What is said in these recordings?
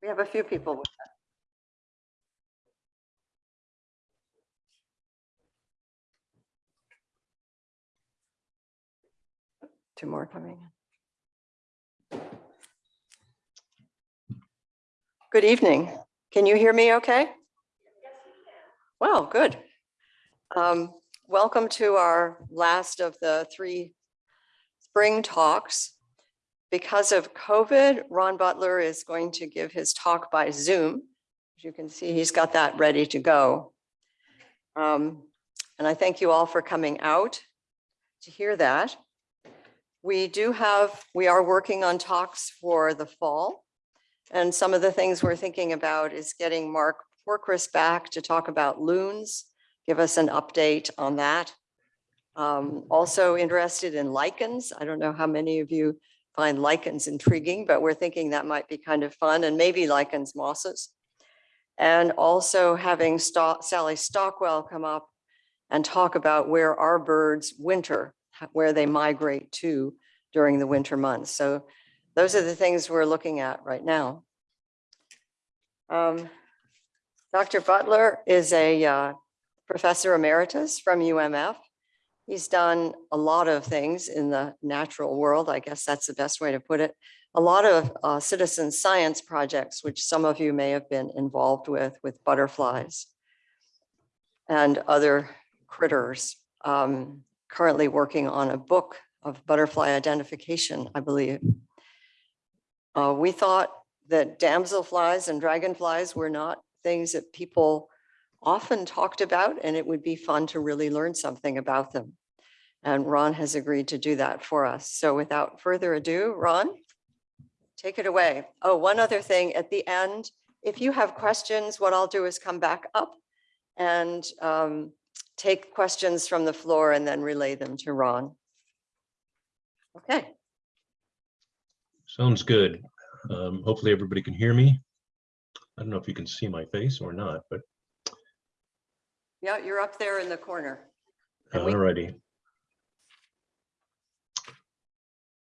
We have a few people with that. Two more coming in. Good evening. Can you hear me okay? Well, good. Um, Welcome to our last of the three spring talks. Because of COVID, Ron Butler is going to give his talk by Zoom. As you can see, he's got that ready to go. Um, And I thank you all for coming out to hear that. We do have, we are working on talks for the fall. And some of the things we're thinking about is getting Mark Pokras back to talk about loons, give us an update on that. Um, Also interested in lichens. I don't know how many of you find lichens intriguing, but we're thinking that might be kind of fun and maybe lichens mosses. And also having Sto- Sally Stockwell come up and talk about where our birds winter, where they migrate to during the winter months. So those are the things we're looking at right now. Um, Dr. Butler is a uh, professor emeritus from UMF. He's done a lot of things in the natural world. I guess that's the best way to put it. A lot of uh, citizen science projects, which some of you may have been involved with, with butterflies and other critters. Um, Currently working on a book of butterfly identification, I believe. Uh, We thought that damselflies and dragonflies were not things that people often talked about, and it would be fun to really learn something about them. And Ron has agreed to do that for us. So without further ado, Ron, take it away. Oh, one other thing at the end, if you have questions, what I'll do is come back up and um, take questions from the floor and then relay them to Ron. Okay, Sounds good. Um, hopefully everybody can hear me. I don't know if you can see my face or not, but yeah, you're up there in the corner. Alrighty.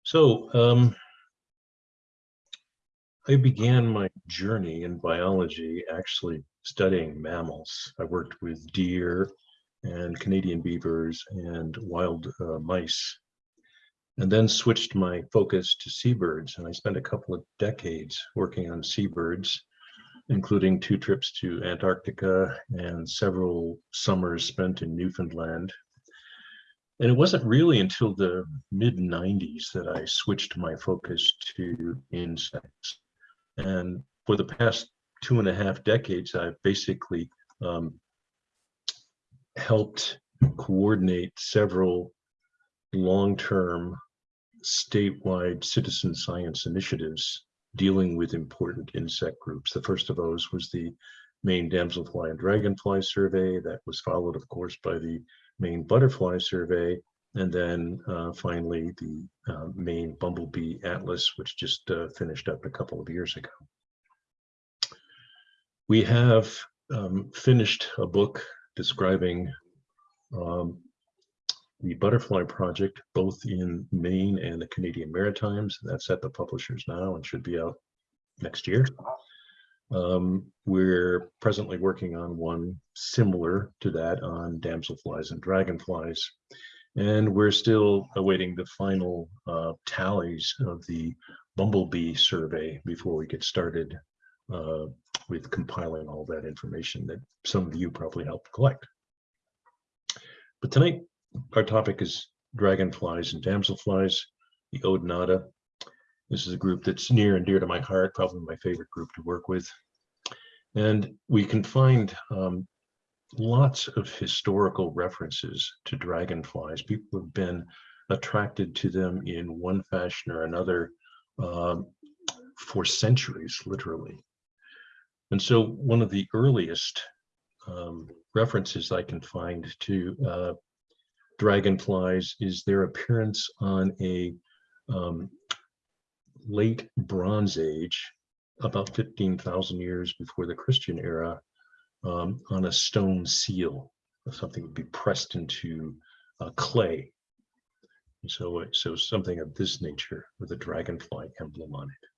So, um, I began my journey in biology actually studying mammals. I worked with deer and Canadian beavers and wild uh, mice. And then switched my focus to seabirds. And I spent a couple of decades working on seabirds, including two trips to Antarctica and several summers spent in Newfoundland. And it wasn't really until the mid 90s that I switched my focus to insects. And for the past two and a half decades, I've basically um, helped coordinate several long-term statewide citizen science initiatives dealing with important insect groups. The first of those was the Maine Damselfly and Dragonfly Survey that was followed, of course, by the Maine Butterfly Survey, and then uh, finally the uh, Maine Bumblebee Atlas, which just uh, finished up a couple of years ago. We have um, finished a book describing um, the Butterfly Project, both in Maine and the Canadian Maritimes. That's at the publishers now and should be out next year. Um, we're presently working on one similar to that on damselflies and dragonflies. And we're still awaiting the final uh, tallies of the Bumblebee survey before we get started uh, with compiling all that information that some of you probably helped collect. But tonight, our topic is dragonflies and damselflies, the Odonata. This is a group that's near and dear to my heart, probably my favorite group to work with. And we can find um, lots of historical references to dragonflies. People have been attracted to them in one fashion or another um, for centuries, literally. And so one of the earliest um, references I can find to uh, dragonflies is their appearance on a um, late Bronze Age about 15,000 years before the Christian era um, on a stone seal. Something would be pressed into uh, clay. And so, so something of this nature with a dragonfly emblem on it.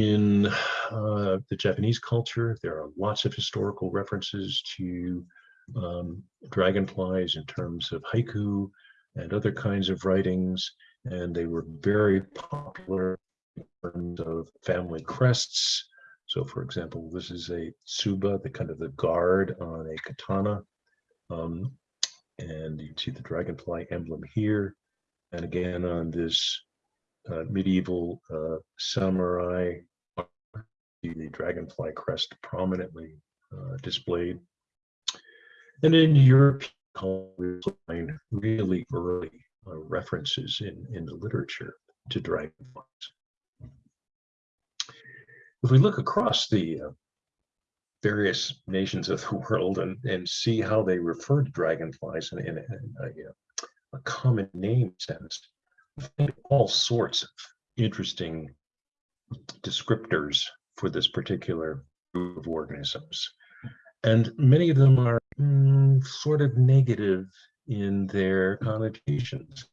In uh, the Japanese culture, there are lots of historical references to um, dragonflies in terms of haiku and other kinds of writings, and they were very popular in terms of family crests. So for example, this is a tsuba, the kind of the guard on a katana. Um, and you see the dragonfly emblem here. And again, on this uh, medieval uh, samurai, the dragonfly crest prominently uh, displayed. And in European we find really early uh, references in, in the literature to dragonflies. If we look across the uh, various nations of the world and, and see how they refer to dragonflies in, in, in a, uh, a common name sense, we find all sorts of interesting descriptors for this particular group of organisms. And many of them are mm, sort of negative in their connotations.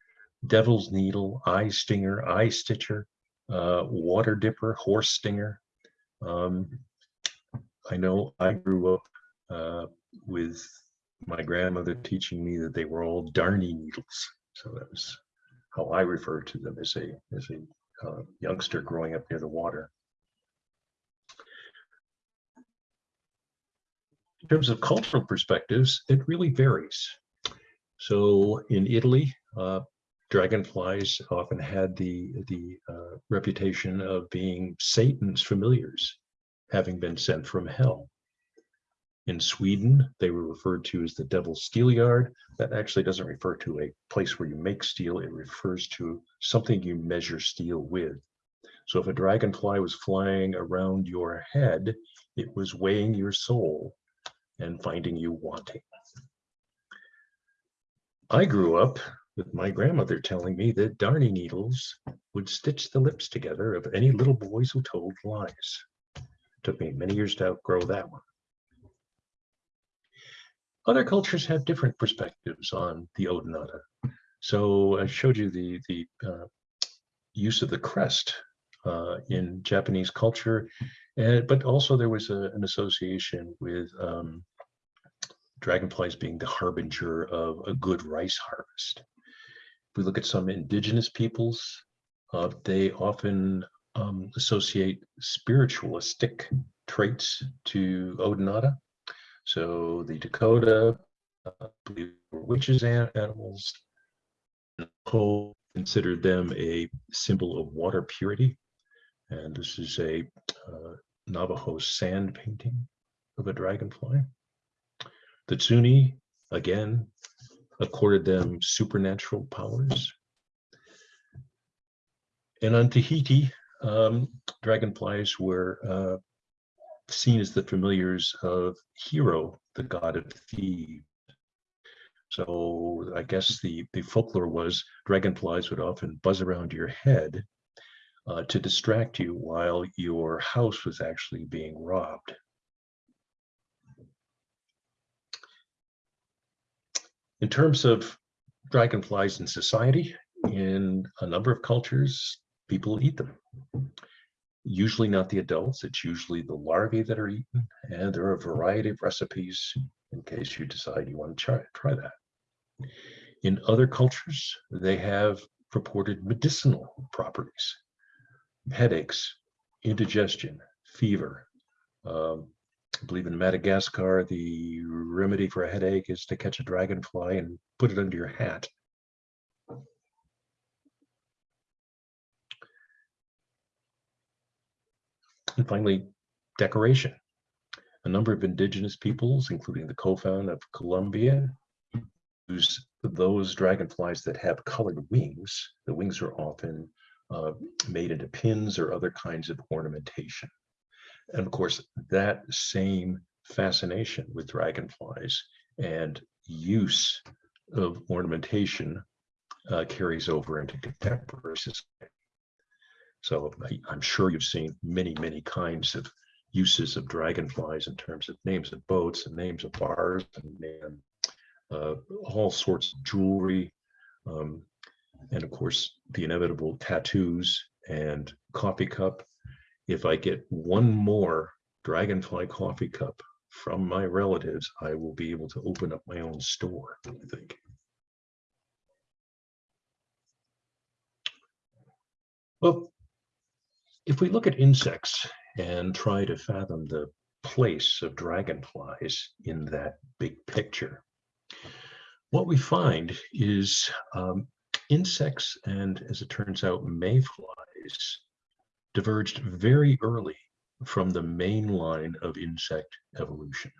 Devil's needle, eye stinger, eye stitcher, uh, water dipper, horse stinger. Um, I know I grew up uh, with my grandmother teaching me that they were all darny needles. So that was how I referred to them as a as a uh, youngster growing up near the water. In terms of cultural perspectives, it really varies. So in Italy, uh, dragonflies often had the, the uh, reputation of being Satan's familiars, having been sent from hell. In Sweden, they were referred to as the devil's steelyard. That actually doesn't refer to a place where you make steel, it refers to something you measure steel with. So if a dragonfly was flying around your head, it was weighing your soul and finding you wanting. I grew up with my grandmother telling me that darning needles would stitch the lips together of any little boys who told lies. Took me many years to outgrow that one. Other cultures have different perspectives on the Odonata. So I showed you the, the uh, use of the crest uh, in Japanese culture, and, but also there was a, an association with um, dragonflies being the harbinger of a good rice harvest. If we look at some indigenous peoples, uh, they often um, associate spiritualistic traits to Odonata. So the Dakota uh, believe were witches and animals. Considered them a symbol of water purity. And this is a uh, Navajo sand painting of a dragonfly. The Zuni, again, accorded them supernatural powers. And on Tahiti, um, dragonflies were uh, seen as the familiars of Hiro, the god of thieves. So I guess the, the folklore was dragonflies would often buzz around your head uh, to distract you while your house was actually being robbed. In terms of dragonflies in society, in a number of cultures, people eat them. Usually not the adults, it's usually the larvae that are eaten, and there are a variety of recipes in case you decide you want to try, try that. In other cultures, they have purported medicinal properties, headaches, indigestion, fever. Um, I believe in Madagascar, the remedy for a headache is to catch a dragonfly and put it under your hat. And finally, decoration. A number of indigenous peoples, including the Kofan of Colombia, use those dragonflies that have colored wings. The wings are often uh, made into pins or other kinds of ornamentation. And of course, that same fascination with dragonflies and use of ornamentation uh, carries over into contemporary society. So I- I'm sure you've seen many, many kinds of uses of dragonflies in terms of names of boats and names of bars and, and uh, all sorts of jewelry. Um, and of course, the inevitable tattoos and coffee cup. If I get one more dragonfly coffee cup from my relatives, I will be able to open up my own store, I think. Well, if we look at insects and try to fathom the place of dragonflies in that big picture, what we find is um, insects and, as it turns out, mayflies diverged very early from the main line of insect evolution.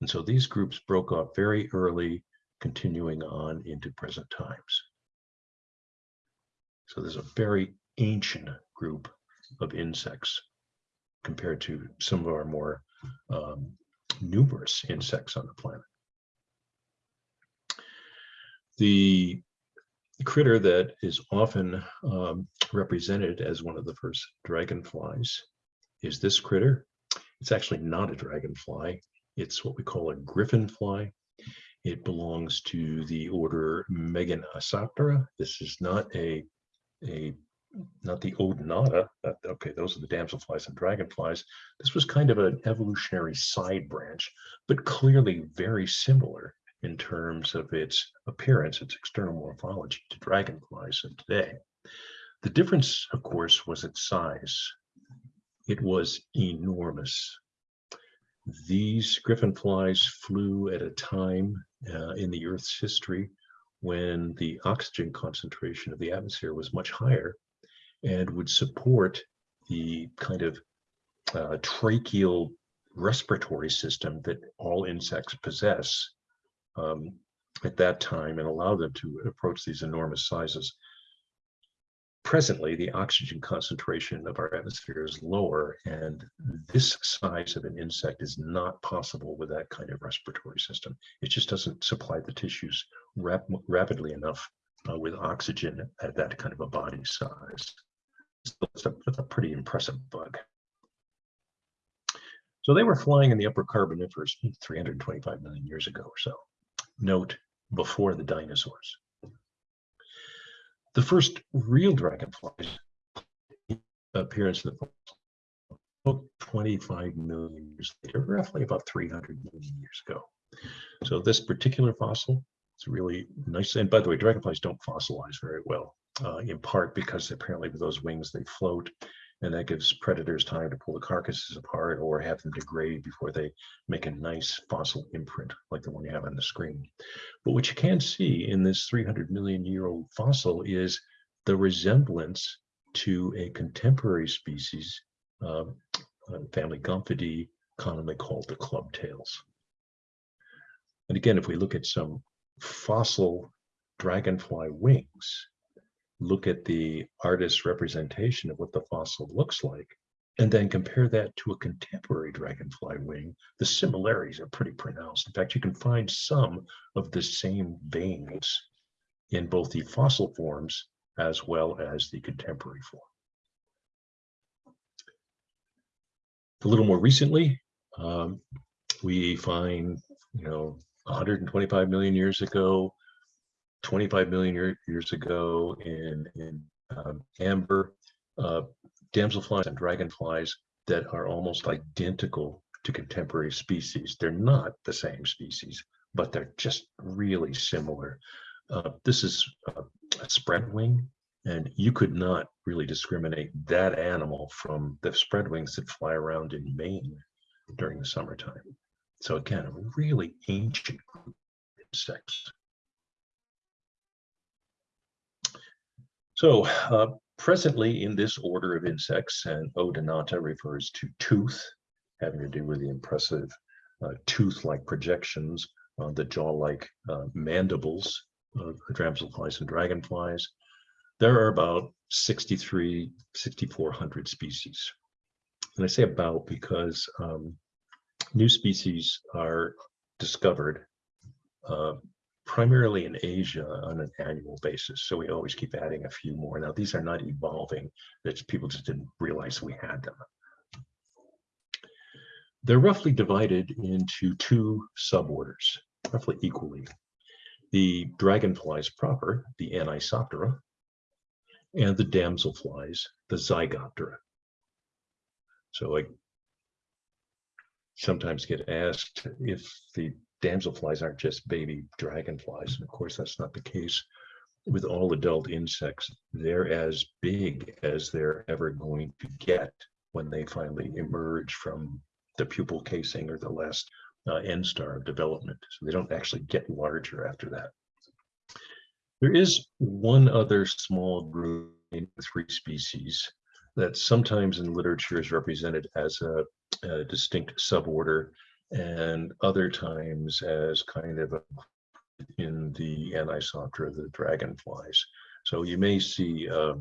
And so these groups broke off very early, continuing on into present times. So there's a very ancient group of insects compared to some of our more um, numerous insects on the planet. The critter that is often um, represented as one of the first dragonflies is this critter. It's actually not a dragonfly. It's what we call a griffin fly. It belongs to the order Meganisoptera. This is not a, a not the Odonata. Okay, those are the damselflies and dragonflies. This was kind of an evolutionary side branch, but clearly very similar in terms of its appearance, its external morphology to dragonflies of today. The difference, of course, was its size. It was enormous. These griffin flies flew at a time uh, in the Earth's history when the oxygen concentration of the atmosphere was much higher and would support the kind of uh, tracheal respiratory system that all insects possess um, at that time and allow them to approach these enormous sizes. Presently, the oxygen concentration of our atmosphere is lower, and this size of an insect is not possible with that kind of respiratory system. It just doesn't supply the tissues rap rapidly enough uh, with oxygen at that kind of a body size. So it's a, it's a pretty impressive bug. So they were flying in the upper Carboniferous 325 million years ago or so. Note, before the dinosaurs. The first real dragonflies appearance in the about 25 million years later, roughly about 300 million years ago. So this particular fossil is really nice. And by the way, dragonflies don't fossilize very well, uh, in part because apparently with those wings they float and that gives predators time to pull the carcasses apart or have them degrade before they make a nice fossil imprint like the one you have on the screen. But what you can see in this 300 million year old fossil is the resemblance to a contemporary species, uh, family Gomphidae, commonly called the clubtails. And again, if we look at some fossil dragonfly wings, look at the artist's representation of what the fossil looks like, and then compare that to a contemporary dragonfly wing, the similarities are pretty pronounced. In fact, you can find some of the same veins in both the fossil forms as well as the contemporary form. A little more recently, um, we find, you know, 125 million years ago, 25 million year, years ago in, in um, amber, uh, damselflies and dragonflies that are almost identical to contemporary species. They're not the same species, but they're just really similar. Uh, this is a, a spread wing, and you could not really discriminate that animal from the spread wings that fly around in Maine during the summertime. So again, a really ancient group of insects. So uh, presently in this order of insects, and Odonata refers to tooth, having to do with the impressive uh, tooth-like projections on the jaw-like uh, mandibles of dragonflies and dragonflies. There are about 63, 6,400 species. And I say about because um, new species are discovered uh, primarily in Asia on an annual basis. So we always keep adding a few more. Now, these are not evolving, that people just didn't realize we had them. They're roughly divided into two suborders, roughly equally. The dragonflies proper, the Anisoptera, and the damselflies, the Zygoptera. So I sometimes get asked if the damselflies aren't just baby dragonflies. And of course, that's not the case with all adult insects. They're as big as they're ever going to get when they finally emerge from the pupal casing or the last uh, instar of development. So they don't actually get larger after that. There is one other small group in three species that sometimes in literature is represented as a, a distinct suborder and other times as kind of a, in the Anisoptera, the dragonflies. So you may see a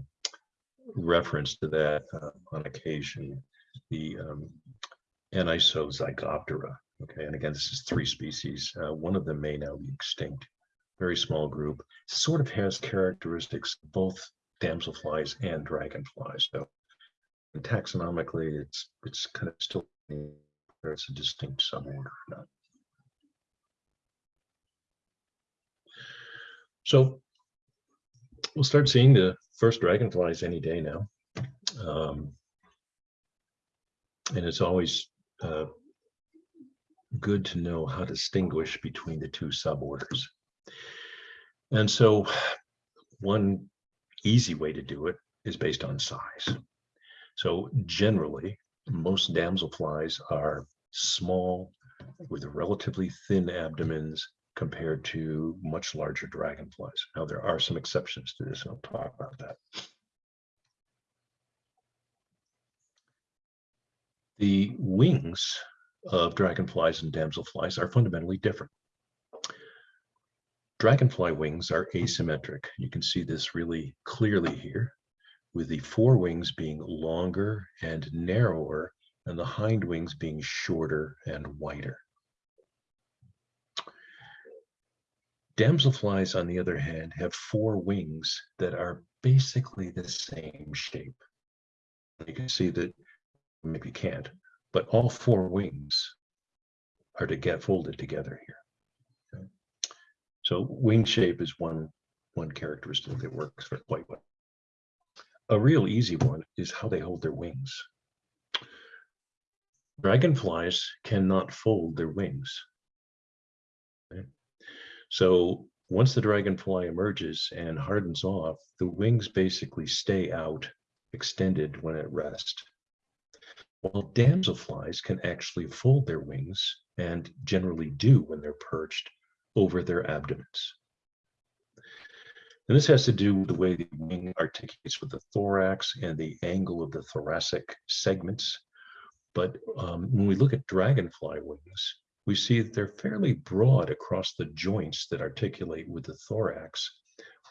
reference to that uh, on occasion, the um, Anisozygoptera. Okay, and again, this is three species. Uh, one of them may now be extinct. Very small group. Sort of has characteristics both damselflies and dragonflies. So taxonomically, it's it's kind of still it's a distinct suborder. Or not. So we'll start seeing the first dragonflies any day now. Um, and it's always uh, good to know how to distinguish between the two suborders. And so one easy way to do it is based on size. So generally, most damselflies are small with relatively thin abdomens compared to much larger dragonflies. Now, there are some exceptions to this, and I'll talk about that. The wings of dragonflies and damselflies are fundamentally different. Dragonfly wings are asymmetric. You can see this really clearly here, with the forewings being longer and narrower and the hind wings being shorter and wider. Damselflies, on the other hand, have four wings that are basically the same shape. You can see that, maybe you can't, but all four wings are to get folded together here. Okay. So wing shape is one, one characteristic that works for quite well. A real easy one is how they hold their wings. Dragonflies cannot fold their wings. So once the dragonfly emerges and hardens off, the wings basically stay out extended when at rest. While damselflies can actually fold their wings and generally do when they're perched over their abdomens. And this has to do with the way the wing articulates with the thorax and the angle of the thoracic segments. But um, when we look at dragonfly wings, we see that they're fairly broad across the joints that articulate with the thorax,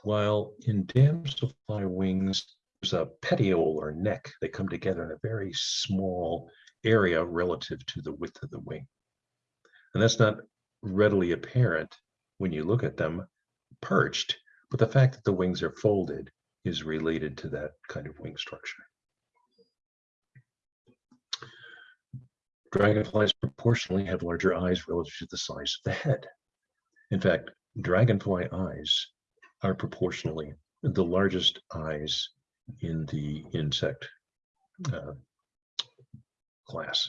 while in damselfly wings, there's a petiole or neck. They come together in a very small area relative to the width of the wing. And that's not readily apparent when you look at them perched, but the fact that the wings are folded is related to that kind of wing structure. Dragonflies proportionally have larger eyes relative to the size of the head. In fact, dragonfly eyes are proportionally the largest eyes in the insect uh, class.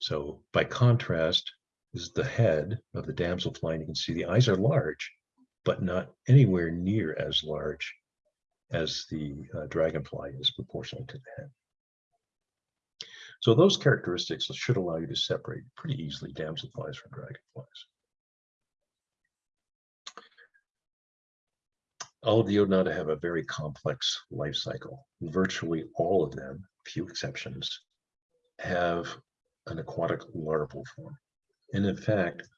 So by contrast, is the head of the damselfly, and you can see the eyes are large, but not anywhere near as large as the uh, dragonfly is proportional to the head. So those characteristics should allow you to separate pretty easily damselflies from dragonflies. All of the Odonata have a very complex life cycle. Virtually all of them, few exceptions, have an aquatic larval form. And in fact,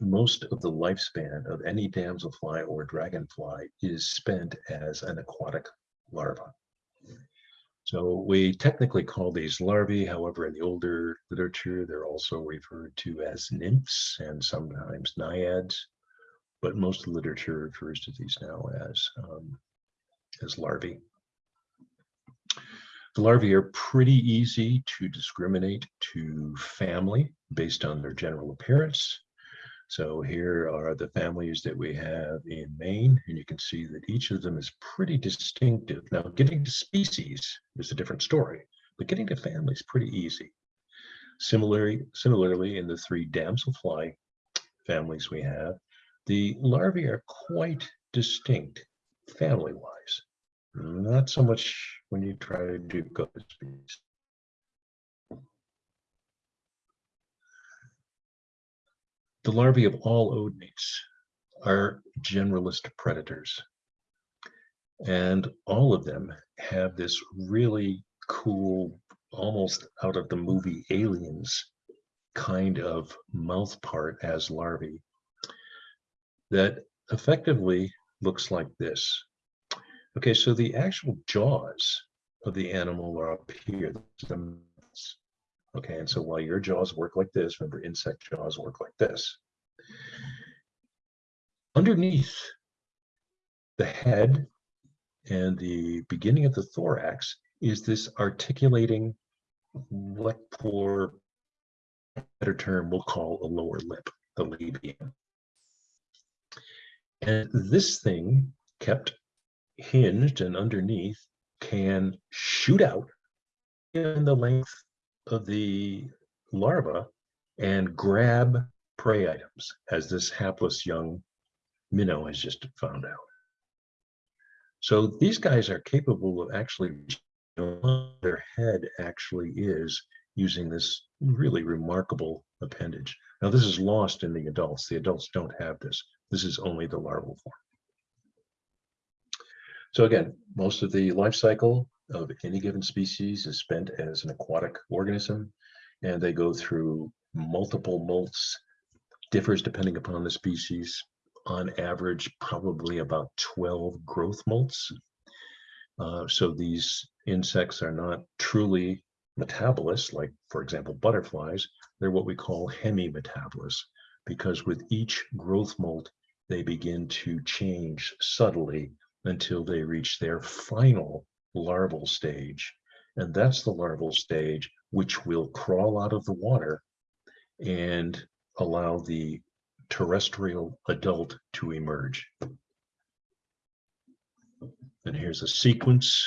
most of the lifespan of any damselfly or dragonfly is spent as an aquatic larva. So we technically call these larvae, however, in the older literature, they're also referred to as nymphs and sometimes naiads. but most literature refers to these now as, um, as larvae. The larvae are pretty easy to discriminate to family based on their general appearance. So here are the families that we have in Maine, and you can see that each of them is pretty distinctive. Now, getting to species is a different story, but getting to family is pretty easy. Similarly, similarly, in the three damselfly families we have, the larvae are quite distinct family-wise. Not so much when you try to do co-species. The larvae of all odonates are generalist predators. And all of them have this really cool, almost out of the movie Aliens kind of mouth part as larvae that effectively looks like this. Okay, so the actual jaws of the animal are up here. Okay, and so while your jaws work like this, remember insect jaws work like this. Underneath the head and the beginning of the thorax is this articulating, what for better term we'll call a lower lip, the labium. And this thing kept hinged and underneath can shoot out in the length of the larva and grab prey items, as this hapless young minnow has just found out. So these guys are capable of actually, their head actually is using this really remarkable appendage. Now this is lost in the adults. The adults don't have this. This is only the larval form. So again, most of the life cycle of any given species is spent as an aquatic organism, and they go through multiple molts, differs depending upon the species, on average, probably about 12 growth molts. Uh, so these insects are not truly metabolists, like, for example, butterflies. They're what we call hemimetabolists, because with each growth molt, they begin to change subtly until they reach their final larval stage. And that's the larval stage which will crawl out of the water and allow the terrestrial adult to emerge. And here's a sequence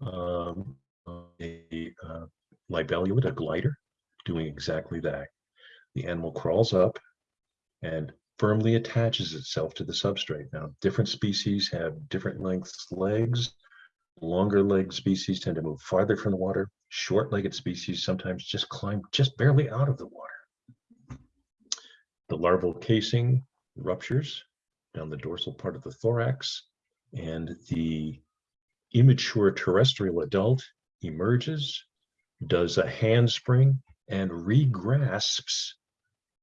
um, of a uh, libellulid, a glider, doing exactly that. The animal crawls up and firmly attaches itself to the substrate. Now, different species have different lengths legs. Longer legged species tend to move farther from the water. Short-legged species sometimes just climb just barely out of the water. The larval casing ruptures down the dorsal part of the thorax, and the immature terrestrial adult emerges, does a handspring, and regrasps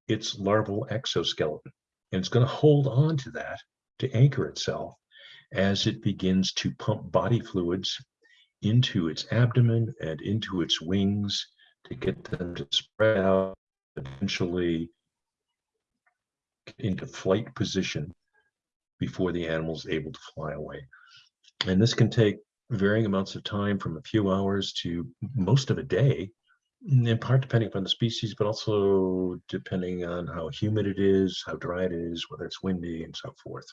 its larval exoskeleton. And it's going to hold on to that to anchor itself as it begins to pump body fluids into its abdomen and into its wings to get them to spread out, eventually into flight position before the animal is able to fly away. And this can take varying amounts of time from a few hours to most of a day, in part depending upon the species, but also depending on how humid it is, how dry it is, whether it's windy and so forth.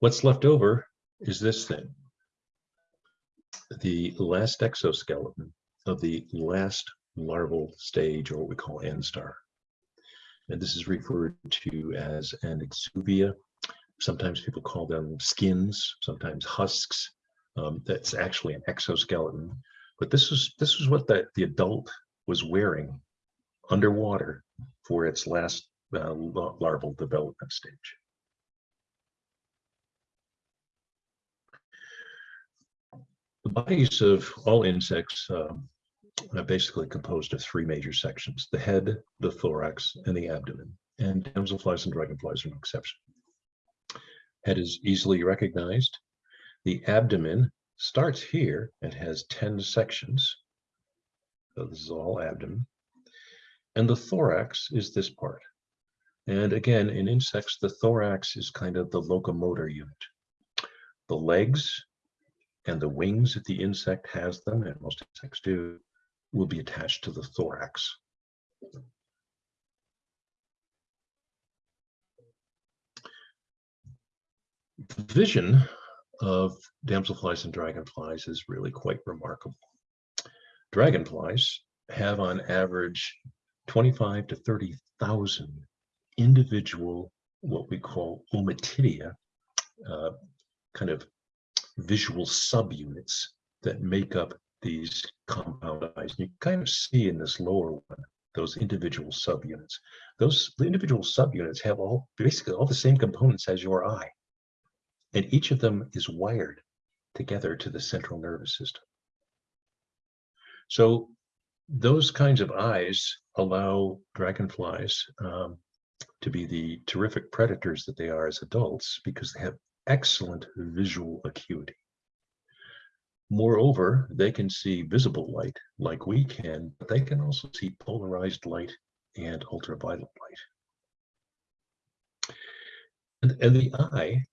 What's left over is this thing. The last exoskeleton of the last larval stage, or what we call instar. And this is referred to as an exuvia. Sometimes people call them skins, sometimes husks. Um, that's actually an exoskeleton. But this is this is what the, the adult was wearing underwater for its last uh, larval development stage. The bodies of all insects um, are basically composed of three major sections, the head, the thorax, and the abdomen. And damselflies and dragonflies are no exception. Head is easily recognized. The abdomen starts here and has 10 sections. So this is all abdomen. And the thorax is this part. And again, in insects, the thorax is kind of the locomotor unit. The legs and the wings that the insect has them, and most insects do, will be attached to the thorax. The vision of damselflies and dragonflies is really quite remarkable. Dragonflies have on average 25 to 30,000 individual, what we call ommatidia, uh, kind of visual subunits that make up these compound eyes. You kind of see in this lower one, those individual subunits. Those individual subunits have all basically all the same components as your eye. And each of them is wired together to the central nervous system. So those kinds of eyes allow dragonflies um, to be the terrific predators that they are as adults because they have excellent visual acuity. Moreover, they can see visible light like we can, but they can also see polarized light and ultraviolet light. And, and the eye,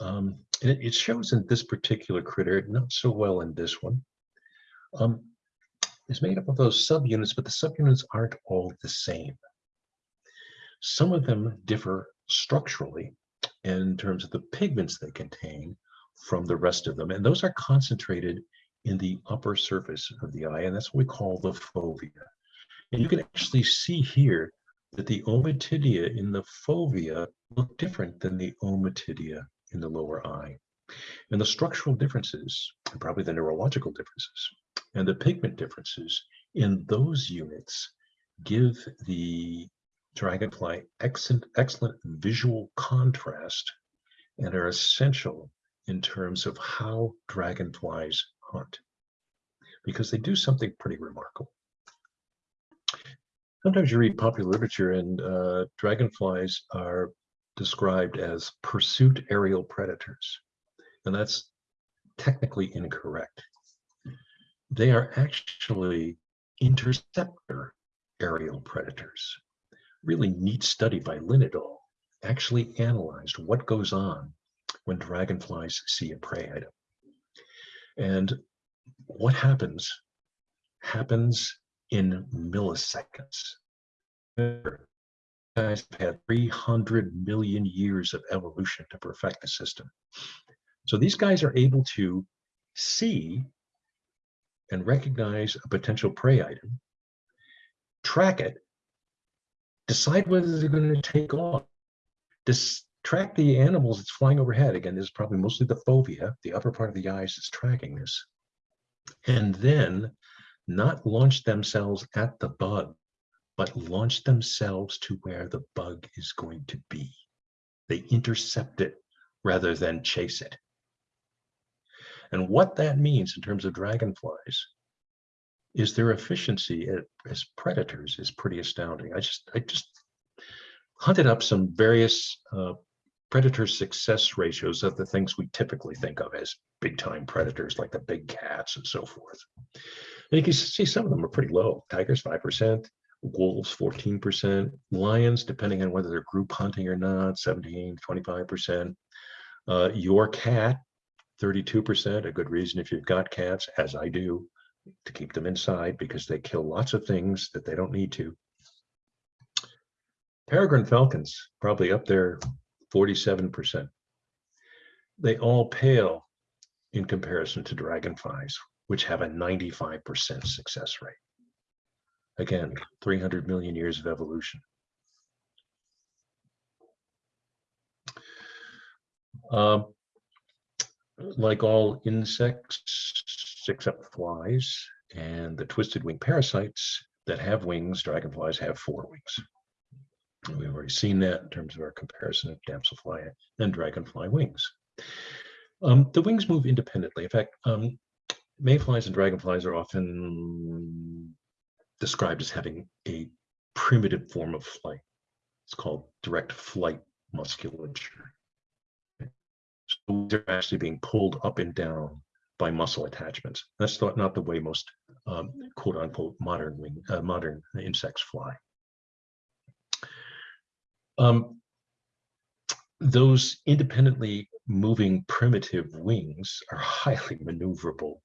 um, and it, it, shows in this particular critter, not so well in this one, um, is made up of those subunits, but the subunits aren't all the same. Some of them differ structurally in terms of the pigments they contain from the rest of them. And those are concentrated in the upper surface of the eye, and that's what we call the fovea. And you can actually see here that the ommatidia in the fovea look different than the ommatidia in the lower eye. And the structural differences, and probably the neurological differences, and the pigment differences in those units give the dragonfly excellent, excellent visual contrast and are essential in terms of how dragonflies hunt because they do something pretty remarkable. Sometimes you read popular literature and uh, dragonflies are described as pursuit aerial predators. And that's technically incorrect. They are actually interceptor aerial predators. Really neat study by Lindahl actually analyzed what goes on when dragonflies see a prey item. And what happens happens in milliseconds. Guys have had 300 million years of evolution to perfect the system. So these guys are able to see and recognize a potential prey item, track it, decide whether they're going to take off, dis track the animals that's flying overhead. Again, this is probably mostly the fovea, the upper part of the eyes is tracking this. And then not launch themselves at the bug, but launch themselves to where the bug is going to be. They intercept it rather than chase it. And what that means in terms of dragonflies is their efficiency as predators is pretty astounding. I just, I just hunted up some various uh, predator success ratios of the things we typically think of as big time predators like the big cats and so forth. And you can see some of them are pretty low. Tigers, 5%, wolves, 14%, lions, depending on whether they're group hunting or not, 17, 25%. Uh, your cat, 32%, a good reason if you've got cats, as I do, to keep them inside because they kill lots of things that they don't need to. Peregrine falcons, probably up there 47%. They all pale in comparison to dragonflies, which have a 95% success rate. Again, 300 million years of evolution. Um, like all insects, except flies and the twisted wing parasites that have wings, dragonflies have four wings. We've already seen that in terms of our comparison of damselfly and dragonfly wings. Um, the wings move independently. In fact, um, mayflies and dragonflies are often described as having a primitive form of flight. It's called direct flight musculature. So they're actually being pulled up and down by muscle attachments. That's not, the way most um, quote unquote modern wing, uh, modern insects fly. Um, those independently moving primitive wings are highly maneuverable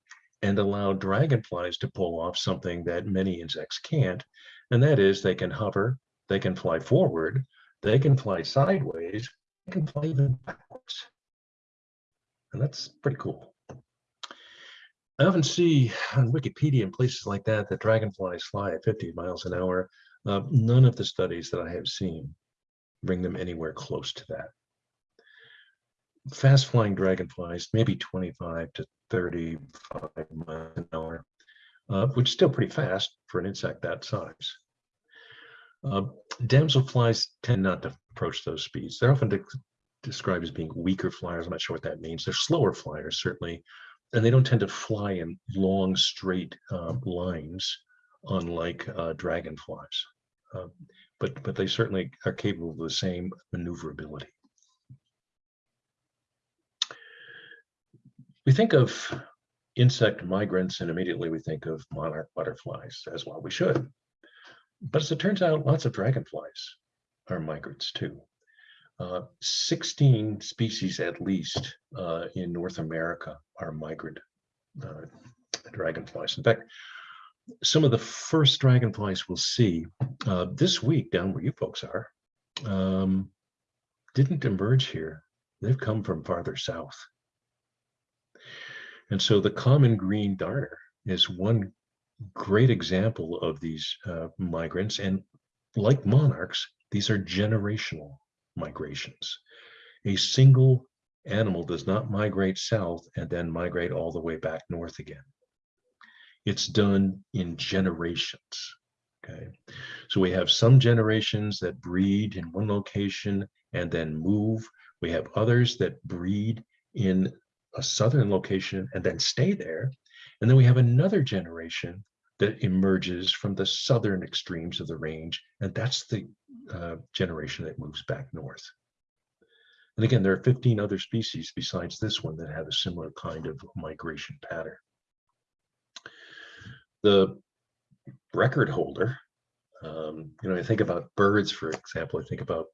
and allow dragonflies to pull off something that many insects can't, and that is they can hover, they can fly forward, they can fly sideways, they can fly even backwards. And that's pretty cool. I often see on Wikipedia and places like that that dragonflies fly at 50 miles an hour. Uh, none of the studies that I have seen bring them anywhere close to that. Fast flying dragonflies, maybe 25 to 35 miles an hour, uh, which is still pretty fast for an insect that size. Uh, damselflies tend not to approach those speeds. They're often de described as being weaker flyers. I'm not sure what that means. They're slower flyers, certainly, and they don't tend to fly in long, straight uh, lines, unlike uh, dragonflies. Uh, but, but they certainly are capable of the same maneuverability. We think of insect migrants and immediately we think of monarch butterflies as well we should. But as it turns out, lots of dragonflies are migrants too. Uh, 16 species at least uh, in North America are migrant uh, dragonflies. In fact, some of the first dragonflies we'll see uh, this week down where you folks are um, didn't emerge here. They've come from farther south. And so the common green darter is one great example of these uh, migrants. And like monarchs, these are generational migrations. A single animal does not migrate south and then migrate all the way back north again. It's done in generations. Okay, so we have some generations that breed in one location and then move. We have others that breed in a southern location and then stay there. And then we have another generation that emerges from the southern extremes of the range, and that's the uh, generation that moves back north. And again, there are 15 other species besides this one that have a similar kind of migration pattern. The record holder, um, you know, I think about birds, for example, I think about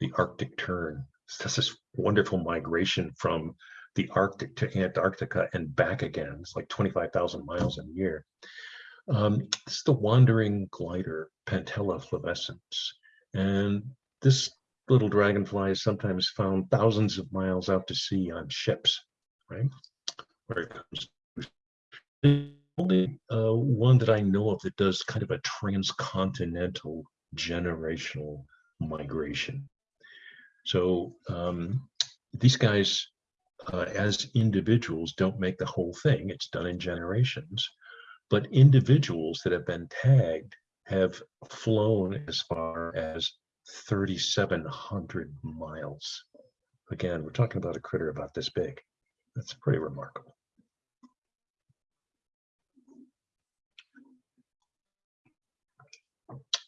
the Arctic tern. That's this wonderful migration from the Arctic to Antarctica and back again. It's like 25,000 miles a year. Um, this is the wandering glider, Pantala flavescens. And this little dragonfly is sometimes found thousands of miles out to sea on ships, right? Where it comes. The only uh, one that I know of that does kind of a transcontinental generational migration. So um, these guys, uh, as individuals, don't make the whole thing. It's done in generations. But individuals that have been tagged have flown as far as 3,700 miles. Again, we're talking about a critter about this big. That's pretty remarkable.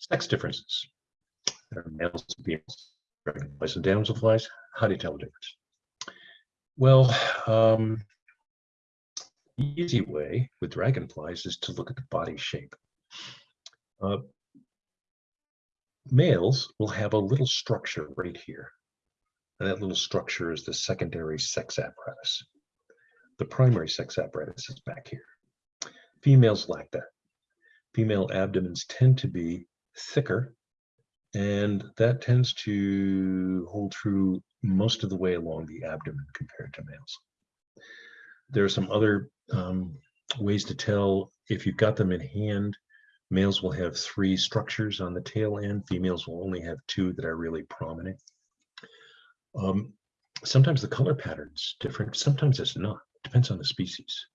Sex differences. There are males and females, dragonflies and damselflies. How do you tell the difference? Well, um, the easy way with dragonflies is to look at the body shape. Uh, males will have a little structure right here. And that little structure is the secondary sex apparatus. The primary sex apparatus is back here. Females lack that. Female abdomens tend to be thicker, and that tends to hold true most of the way along the abdomen compared to males. There are some other um, ways to tell if you've got them in hand. Males will have three structures on the tail end. Females will only have two that are really prominent. Um, sometimes the color pattern's different. Sometimes it's not. Depends on the species.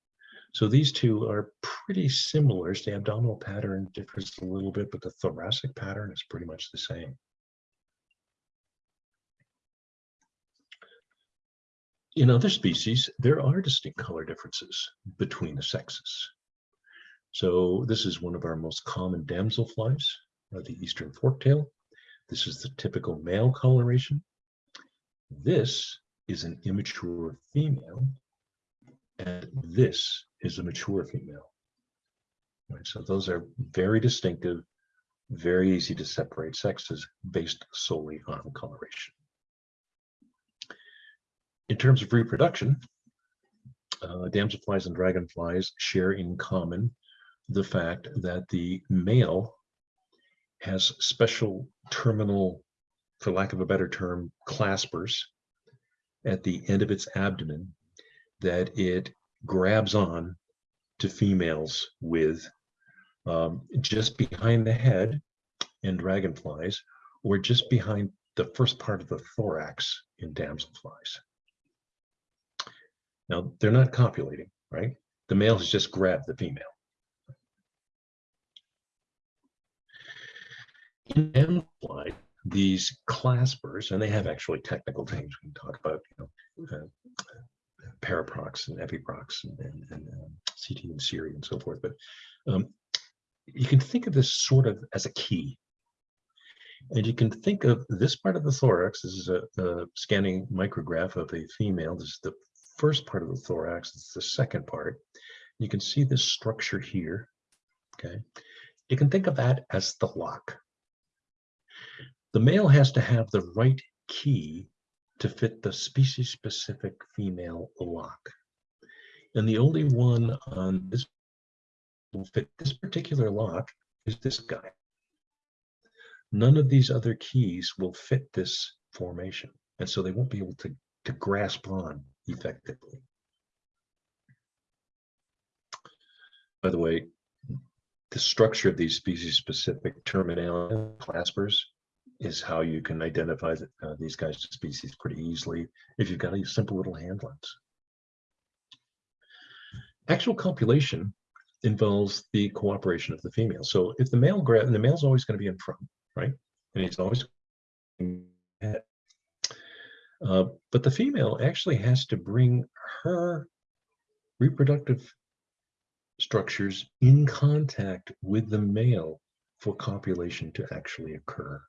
So these two are pretty similar. The abdominal pattern differs a little bit, but the thoracic pattern is pretty much the same. In other species, there are distinct color differences between the sexes. So this is one of our most common damselflies, uh, the eastern forktail. This is the typical male coloration. This is an immature female, and this is a mature female. Right, so those are very distinctive, very easy to separate sexes based solely on coloration. In terms of reproduction, uh, damselflies and dragonflies share in common the fact that the male has special terminal, for lack of a better term, claspers at the end of its abdomen that it grabs on to females with um, just behind the head in dragonflies or just behind the first part of the thorax in damselflies. Now, they're not copulating, right? The male has just grabbed the female. In damselfly, these claspers, and they have actually technical things we can talk about, you know, uh, paraprocts and epiprocts and, and, and um, CT and Siri and so forth. But um, you can think of this sort of as a key. And you can think of this part of the thorax, this is a, a scanning micrograph of a female. This is the first part of the thorax, this is the second part. You can see this structure here, okay? You can think of that as the lock. The male has to have the right key to fit the species-specific female lock. And the only one on this will fit this particular lock is this guy. None of these other keys will fit this formation. And so they won't be able to, to grasp on effectively. By the way, the structure of these species-specific terminal claspers is how you can identify that, uh, these guys species pretty easily if you've got a simple little hand lens. Actual copulation involves the cooperation of the female. So if the male grab, the male's always going to be in front, right? And he's always head. Uh, but the female actually has to bring her reproductive structures in contact with the male for copulation to actually occur.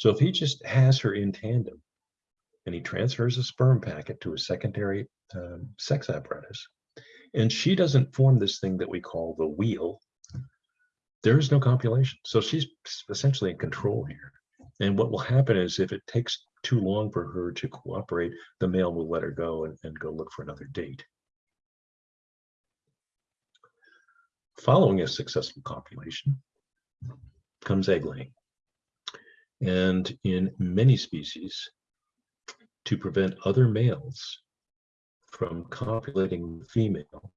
So if he just has her in tandem and he transfers a sperm packet to a secondary um, sex apparatus, and she doesn't form this thing that we call the wheel, there is no copulation. So she's essentially in control here. And what will happen is if it takes too long for her to cooperate, the male will let her go and, and go look for another date. Following a successful copulation comes egg laying. And in many species, to prevent other males from copulating the female,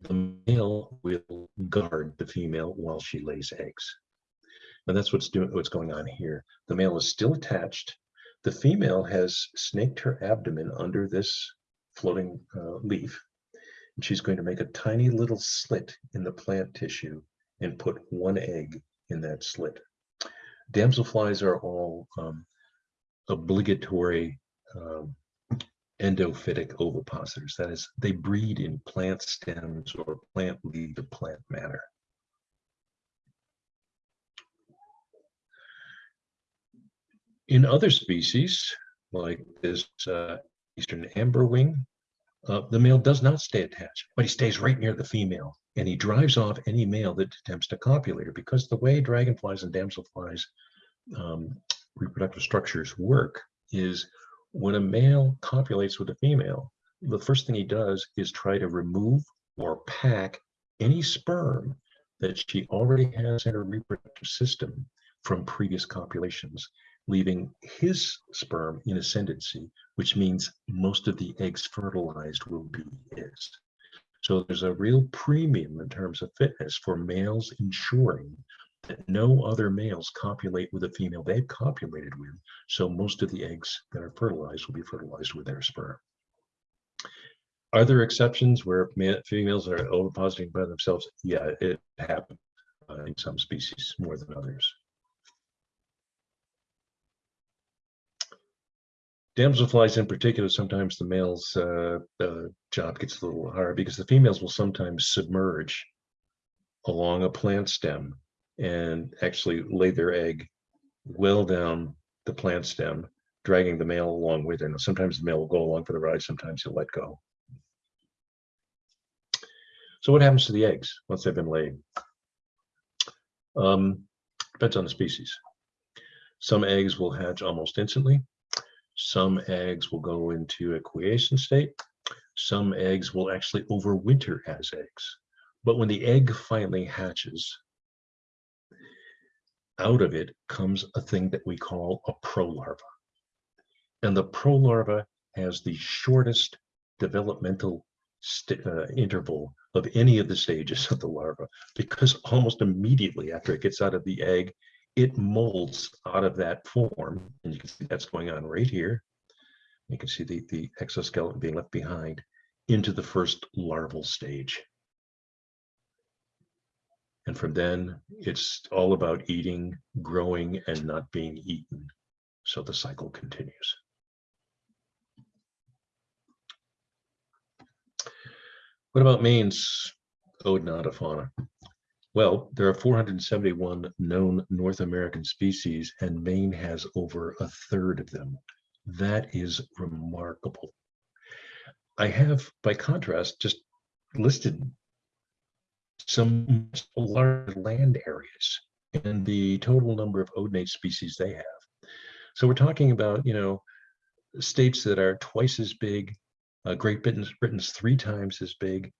the male will guard the female while she lays eggs. And that's what's doing what's going on here. The male is still attached. The female has snaked her abdomen under this floating uh, leaf. And she's going to make a tiny little slit in the plant tissue and put one egg in that slit. Damselflies are all um, obligatory um, endophytic ovipositors. That is, they breed in plant stems or plant leaf or plant matter. In other species, like this uh, eastern amberwing, uh, the male does not stay attached, but he stays right near the female and he drives off any male that attempts to copulate her because the way dragonflies and damselflies um, reproductive structures work is when a male copulates with a female, the first thing he does is try to remove or pack any sperm that she already has in her reproductive system from previous copulations, leaving his sperm in ascendancy, which means most of the eggs fertilized will be his. So there's a real premium in terms of fitness for males ensuring that no other males copulate with a female they've copulated with. So most of the eggs that are fertilized will be fertilized with their sperm. Are there exceptions where females are ovipositing by themselves? Yeah, it happens uh, in some species more than others. Damselflies in particular, sometimes the male's uh, uh, job gets a little hard because the females will sometimes submerge along a plant stem and actually lay their egg well down the plant stem, dragging the male along with. Now, sometimes the male will go along for the ride, sometimes he'll let go. So what happens to the eggs once they've been laid? Um, depends on the species. Some eggs will hatch almost instantly. Some eggs will go into a quiescent state. Some eggs will actually overwinter as eggs. But when the egg finally hatches, out of it comes a thing that we call a prolarva. And the prolarva has the shortest developmental uh, interval of any of the stages of the larva because almost immediately after it gets out of the egg, it molds out of that form. And you can see that's going on right here. You can see the, the exoskeleton being left behind into the first larval stage. And from then, it's all about eating, growing, and not being eaten. So the cycle continues. What about Maine's Odonata fauna? Well, there are 471 known North American species, and Maine has over a third of them. That is remarkable. I have, by contrast, just listed some large land areas and the total number of odonate species they have. So we're talking about, you know, states that are twice as big, uh, Great Britain's, Britain's three times as big,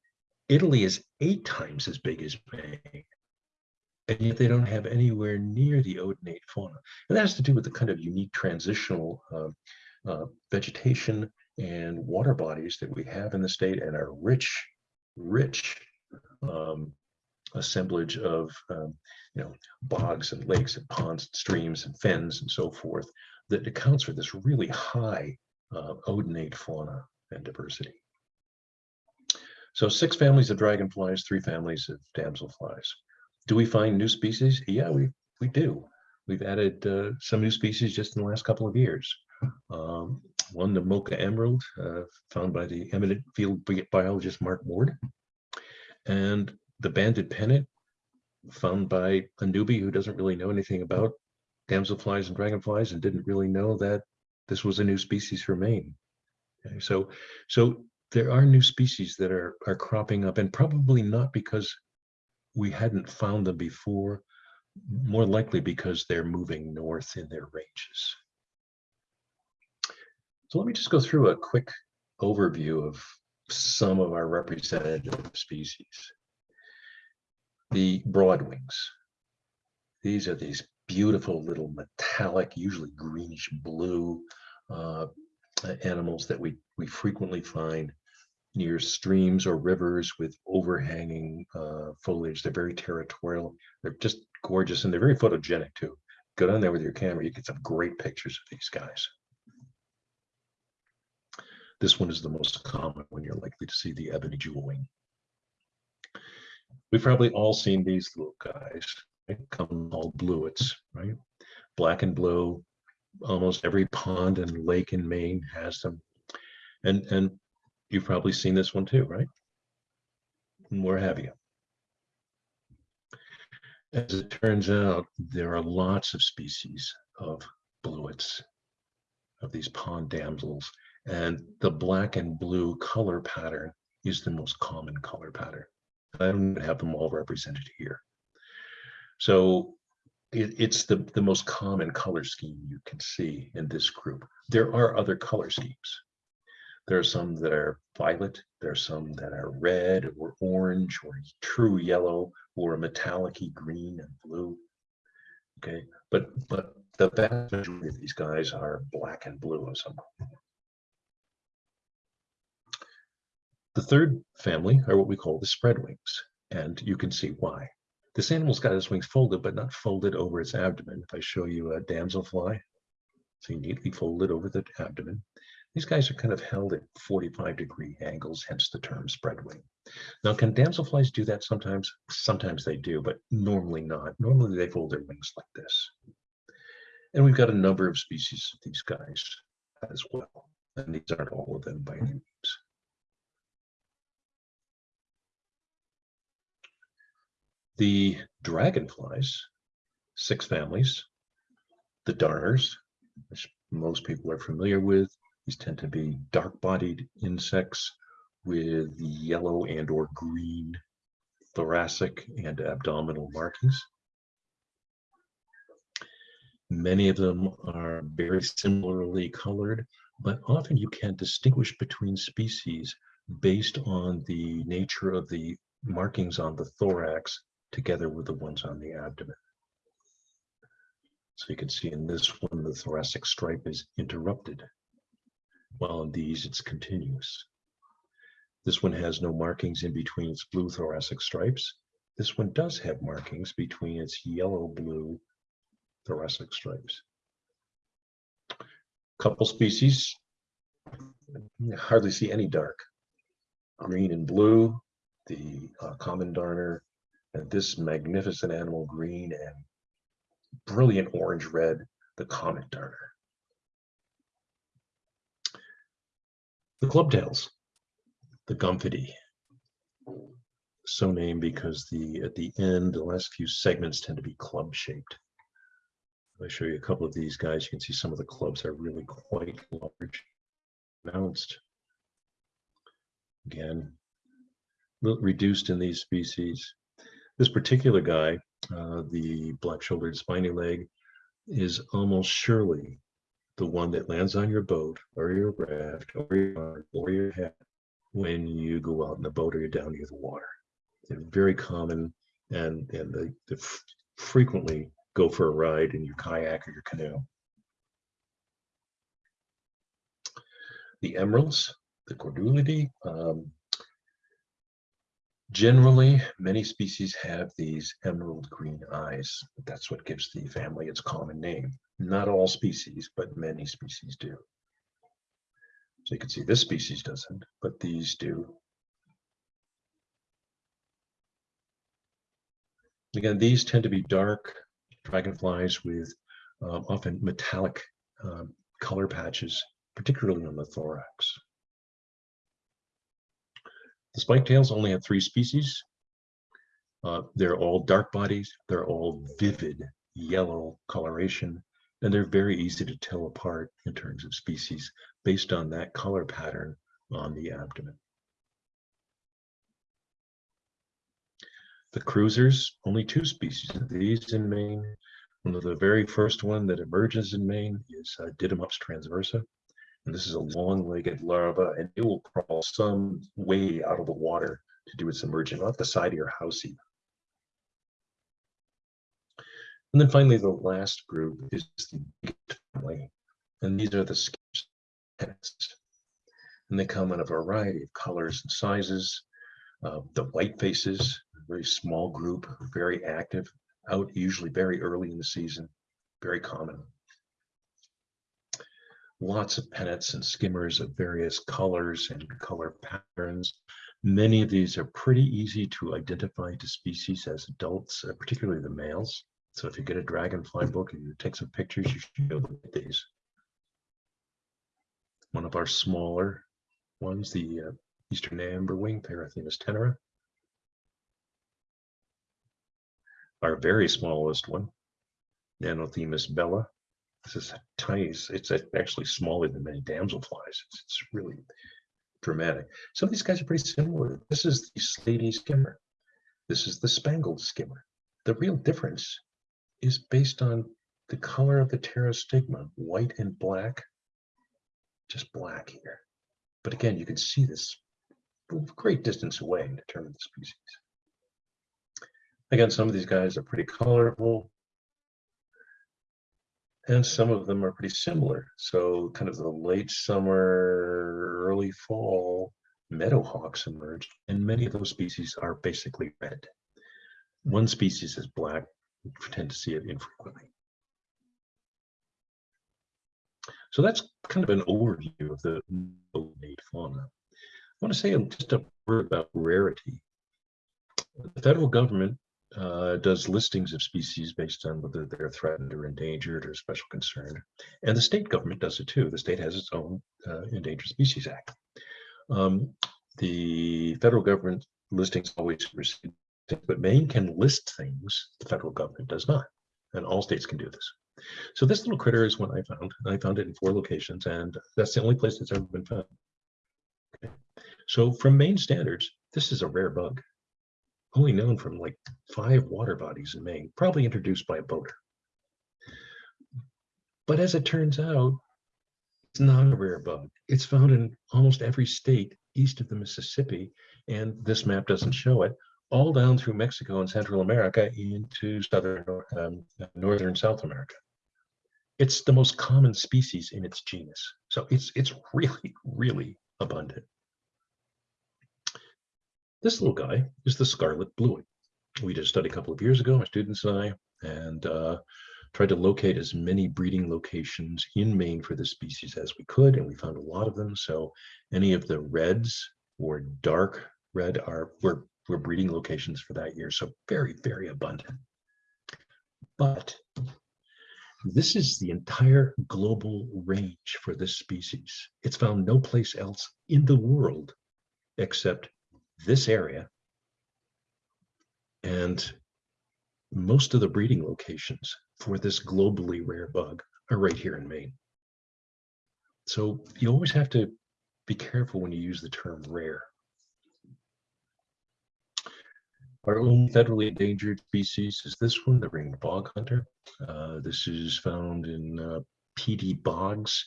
Italy is eight times as big as Maine. And yet they don't have anywhere near the odonate fauna. And that has to do with the kind of unique transitional uh, uh, vegetation and water bodies that we have in the state and our rich, rich um, assemblage of um, you know bogs and lakes and ponds and streams and fens and so forth that accounts for this really high uh, odonate fauna and diversity. So six families of dragonflies, three families of damselflies. Do we find new species? Yeah, we, we do. We've added uh, some new species just in the last couple of years. Um, one, the Mocha emerald, uh, found by the eminent field biologist Mark Ward. And the banded pennant, found by a newbie who doesn't really know anything about damselflies and dragonflies and didn't really know that this was a new species for Maine. Okay, so, so there are new species that are, are cropping up and probably not because we hadn't found them before, more likely because they're moving north in their ranges. So let me just go through a quick overview of some of our representative species. The broadwings. These are these beautiful little metallic, usually greenish blue uh, animals that we, we frequently find near streams or rivers with overhanging uh, foliage. They're very territorial. They're just gorgeous and they're very photogenic too. Go down there with your camera, you get some great pictures of these guys. This one is the most common when you're likely to see the ebony jewelwing. We've probably all seen these little guys, right? come called bluets, right? Black and blue. Almost every pond and lake in Maine has them. And, and you've probably seen this one too, right? And where have you? As it turns out, there are lots of species of bluets, of these pond damsels, and the black and blue color pattern is the most common color pattern. I don't have them all represented here. So it, it's the, the most common color scheme you can see in this group. There are other color schemes. There are some that are violet, there are some that are red or orange or true yellow or a metallic green and blue. Okay, but but the vast majority of these guys are black and blue of some. The third family are what we call the spread wings, and you can see why. This animal's got its wings folded, but not folded over its abdomen. If I show you a damselfly, see neatly folded over the abdomen. These guys are kind of held at 45 degree angles, hence the term spread wing. Now, can damselflies do that sometimes? Sometimes they do, but normally not. Normally they fold their wings like this. And we've got a number of species of these guys as well. And these aren't all of them by any means. The dragonflies, six families, the darners, which most people are familiar with. These tend to be dark-bodied insects with yellow and or green thoracic and abdominal markings. Many of them are very similarly colored, but often you can distinguish between species based on the nature of the markings on the thorax together with the ones on the abdomen. So you can see in this one, the thoracic stripe is interrupted, while in these it's continuous. This one has no markings in between its blue thoracic stripes. This one does have markings between its yellow-blue thoracic stripes. Couple species, hardly see any dark. Green and blue, the uh, common darner, and this magnificent animal green and brilliant orange red, the comet darner. The clubtails, the Gomphidae. So named because the at the end, the last few segments tend to be club shaped. I'll show you a couple of these guys. You can see some of the clubs are really quite large, pronounced. Again, reduced in these species. This particular guy, uh, the black-shouldered spiny leg, is almost surely the one that lands on your boat or your raft or your, or your hat when you go out in the boat or you're down near the water. They're very common and, and they, they frequently go for a ride in your kayak or your canoe. The emeralds, the corduliidae, um, Generally, many species have these emerald green eyes. That's what gives the family its common name. Not all species, but many species do. So you can see this species doesn't, but these do. Again, these tend to be dark dragonflies with um, often metallic um, color patches, particularly on the thorax. The spike tails only have three species. Uh, they're all dark bodies. They're all vivid yellow coloration, and they're very easy to tell apart in terms of species based on that color pattern on the abdomen. The cruisers, only two species of these in Maine. One of the very first one that emerges in Maine is uh, Didymops transversa. And this is a long-legged larva, and it will crawl some way out of the water to do its emerging off the side of your house even. And then finally, the last group is the biggest family, and these are the skips And they come in a variety of colors and sizes. Uh, the white faces, a very small group, very active, out usually very early in the season, very common lots of pennants and skimmers of various colors and color patterns. Many of these are pretty easy to identify to species as adults, uh, particularly the males. So if you get a dragonfly book and you take some pictures, you should be able to get these. One of our smaller ones, the uh, Eastern amberwing, Perithemis tenera. Our very smallest one, Nannothemis bella. This is tiny. It's actually smaller than many damselflies. It's, it's really dramatic. Some of these guys are pretty similar. This is the slaty skimmer. This is the spangled skimmer. The real difference is based on the color of the pterostigma, white and black, just black here. But again, you can see this great distance away and determine the species. Again, some of these guys are pretty colorful and some of them are pretty similar. So kind of the late summer, early fall, meadowhawks emerge, and many of those species are basically red. One species is black, tend to see it infrequently. So that's kind of an overview of the native fauna. I want to say just a word about rarity. The federal government uh, does listings of species based on whether they're threatened or endangered or special concern. And the state government does it too. The state has its own uh, Endangered Species Act. Um, the federal government listings always receive, but Maine can list things the federal government does not. And all states can do this. So this little critter is one I found. I found it in four locations, and that's the only place it's ever been found. Okay. So from Maine standards, this is a rare bug only known from like five water bodies in Maine, probably introduced by a boater. But as it turns out, it's not a rare bug. It's found in almost every state east of the Mississippi, and this map doesn't show it, all down through Mexico and Central America into southern, um, northern South America. It's the most common species in its genus. So it's, it's really, really abundant. This little guy is the scarlet bluet. We did a study a couple of years ago, my students and I, and uh, tried to locate as many breeding locations in Maine for this species as we could, and we found a lot of them. So any of the reds or dark red are were, were breeding locations for that year. So very, very abundant. But this is the entire global range for this species. It's found no place else in the world except this area. And most of the breeding locations for this globally rare bug are right here in Maine. So you always have to be careful when you use the term rare. Our own federally endangered species is this one, the ringed bog hunter. Uh, this is found in uh, peaty bogs,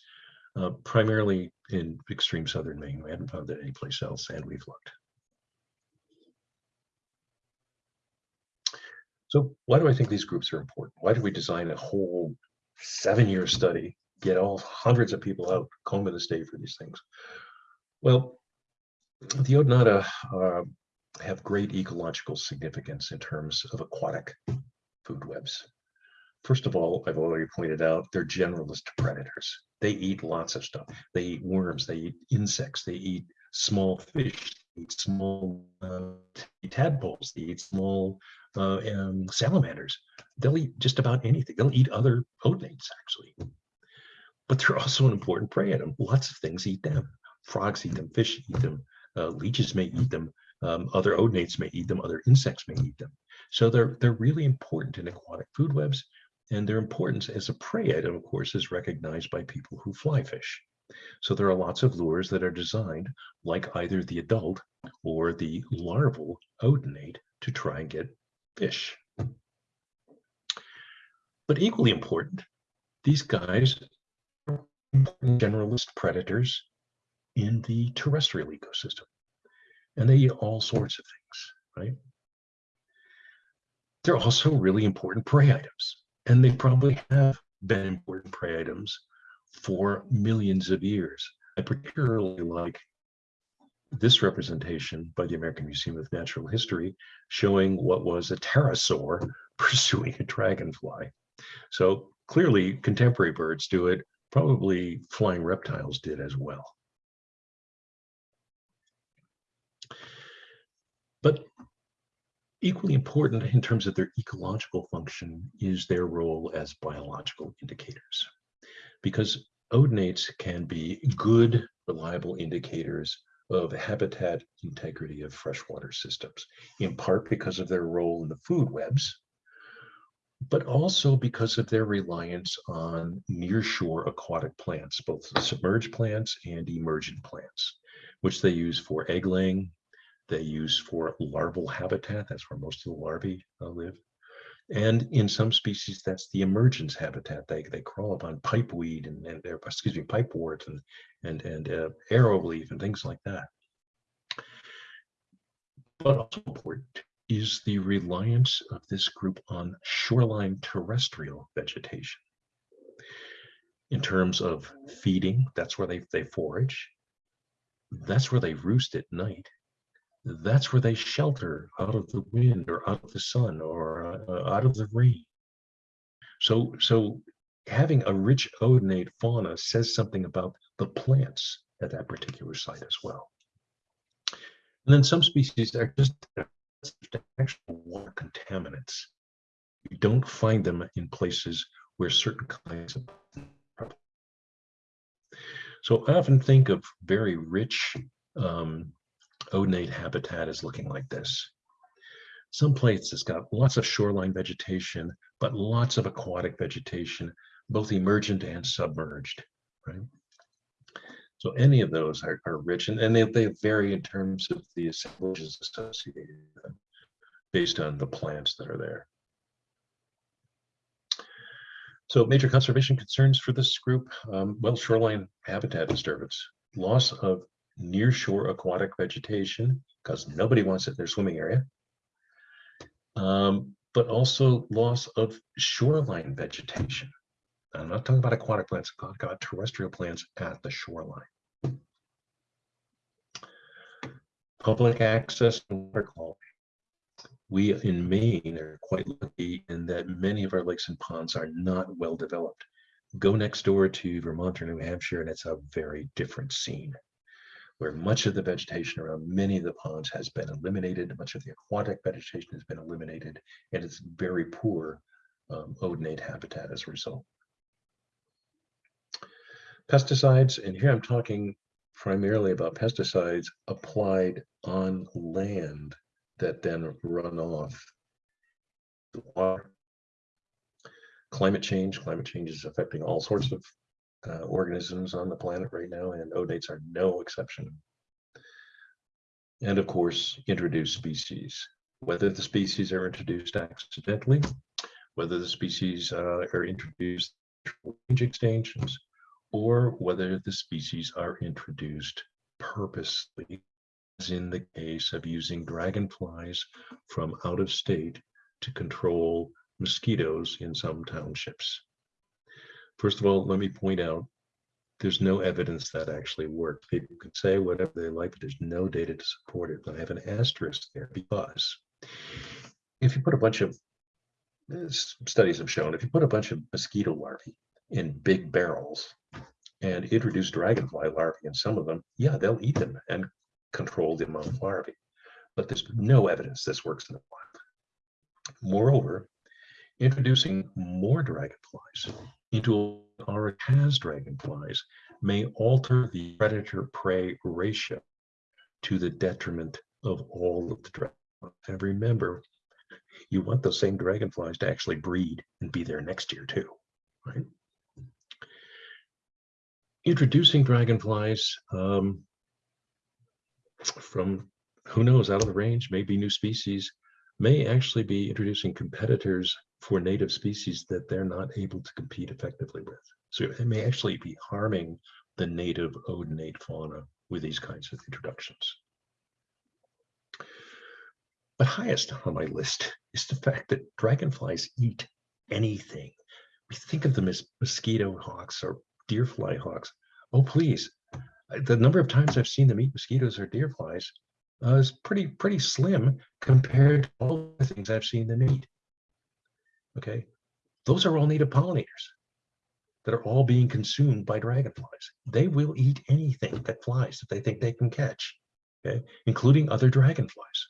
uh, primarily in extreme southern Maine. We haven't found it anyplace else, and we've looked. So why do I think these groups are important? Why did we design a whole seven-year study, get all hundreds of people out, combing the state for these things? Well, the Odonata uh, have great ecological significance in terms of aquatic food webs. First of all, I've already pointed out, they're generalist predators. They eat lots of stuff. They eat worms, they eat insects, they eat small fish, they eat small uh, tadpoles, they eat small uh, um, salamanders. They'll eat just about anything. They'll eat other odonates, actually. But they're also an important prey item. Lots of things eat them. Frogs eat them, fish eat them, uh, leeches may eat them, um, other odonates may eat them, other insects may eat them. So they're, they're really important in aquatic food webs, and their importance as a prey item, of course, is recognized by people who fly fish. So there are lots of lures that are designed like either the adult or the larval odonate to try and get fish. But equally important, these guys are generalist predators in the terrestrial ecosystem. And they eat all sorts of things, right? They're also really important prey items. And they probably have been important prey items for millions of years. I particularly like this representation by the American Museum of Natural History showing what was a pterosaur pursuing a dragonfly. So clearly contemporary birds do it, probably flying reptiles did as well. But equally important in terms of their ecological function is their role as biological indicators. Because odonates can be good, reliable indicators of habitat integrity of freshwater systems, in part because of their role in the food webs, but also because of their reliance on nearshore aquatic plants, both submerged plants and emergent plants, which they use for egg laying, they use for larval habitat, that's where most of the larvae uh, live. And in some species, that's the emergence habitat. They, they crawl up on pipeweed and, and excuse me, pipewort and, and, and uh, arrowleaf and things like that. But also important is the reliance of this group on shoreline terrestrial vegetation. In terms of feeding, that's where they, they forage. That's where they roost at night that's where they shelter out of the wind or out of the sun or uh, out of the rain. So, so having a rich odonate fauna says something about the plants at that particular site as well. And then some species are just actual water contaminants. You don't find them in places where certain kinds of so I often think of very rich um, odonate habitat is looking like this. Some places got lots of shoreline vegetation, but lots of aquatic vegetation, both emergent and submerged, right? So any of those are, are rich and, and they, they vary in terms of the assemblages associated with them based on the plants that are there. So major conservation concerns for this group, um, well, shoreline habitat disturbance, loss of near shore aquatic vegetation, because nobody wants it in their swimming area. Um, but also loss of shoreline vegetation. I'm not talking about aquatic plants, I'm terrestrial plants at the shoreline. Public access water quality. We in Maine are quite lucky in that many of our lakes and ponds are not well developed. Go next door to Vermont or New Hampshire and it's a very different scene. Where much of the vegetation around many of the ponds has been eliminated, much of the aquatic vegetation has been eliminated, and it's very poor um, odonate habitat as a result. Pesticides, and here I'm talking primarily about pesticides applied on land that then run off the water. Climate change, climate change is affecting all sorts of uh, organisms on the planet right now, and odates are no exception. And of course, introduced species, whether the species are introduced accidentally, whether the species uh, are introduced range extinctions, or whether the species are introduced purposely, as in the case of using dragonflies from out of state to control mosquitoes in some townships. First of all, let me point out, there's no evidence that actually worked. People can say whatever they like, but there's no data to support it. But I have an asterisk there because if you put a bunch of studies have shown, if you put a bunch of mosquito larvae in big barrels and introduce dragonfly larvae in some of them, yeah, they'll eat them and control the amount of larvae. But there's no evidence this works in the wild. Moreover, introducing more dragonflies into already has dragonflies may alter the predator-prey ratio to the detriment of all of the dragonflies. And remember, you want those same dragonflies to actually breed and be there next year too, right? Introducing dragonflies um, from who knows out of the range, maybe new species, may actually be introducing competitors for native species that they're not able to compete effectively with. So it may actually be harming the native odonate fauna with these kinds of introductions. But highest on my list is the fact that dragonflies eat anything. We think of them as mosquito hawks or deer fly hawks. Oh, please. The number of times I've seen them eat mosquitoes or deer flies uh, is pretty, pretty slim compared to all the things I've seen them eat. Okay, those are all native pollinators that are all being consumed by dragonflies. They will eat anything that flies that they think they can catch, okay, including other dragonflies.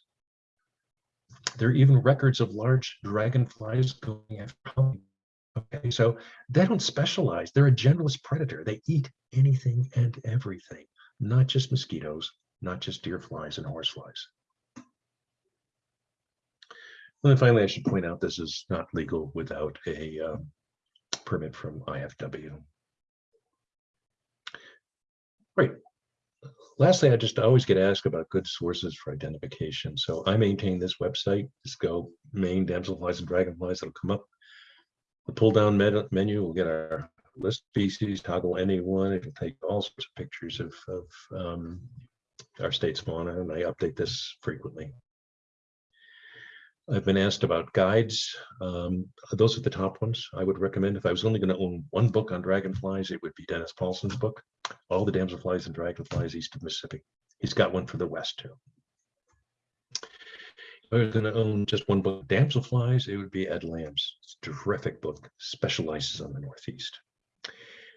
There are even records of large dragonflies going after honey. Okay, so they don't specialize. They're a generalist predator. They eat anything and everything, not just mosquitoes, not just deer flies and horseflies. And then finally, I should point out this is not legal without a um, permit from IFW. Great. Lastly, I just always get asked about good sources for identification. So I maintain this website. Just go Maine damselflies and dragonflies. It'll come up. The pull down menu will get our list species, toggle any one. It'll take all sorts of pictures of, of um, our state's fauna, and I update this frequently. I've been asked about guides. Um, those are the top ones I would recommend. If I was only going to own one book on dragonflies, it would be Dennis Paulson's book, All the Damselflies and Dragonflies East of Mississippi. He's got one for the West too. If I was going to own just one book, Damselflies, it would be Ed Lam's. It's a terrific book, specializes on the Northeast.